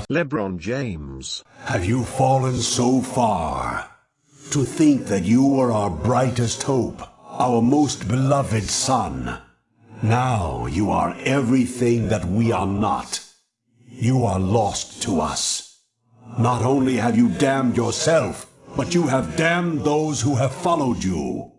LeBron James. have you fallen so far? To think that you were our brightest hope, our most beloved son. Now you are everything that we are not. You are lost to us. Not only have you damned yourself, but you have damned those who have followed you.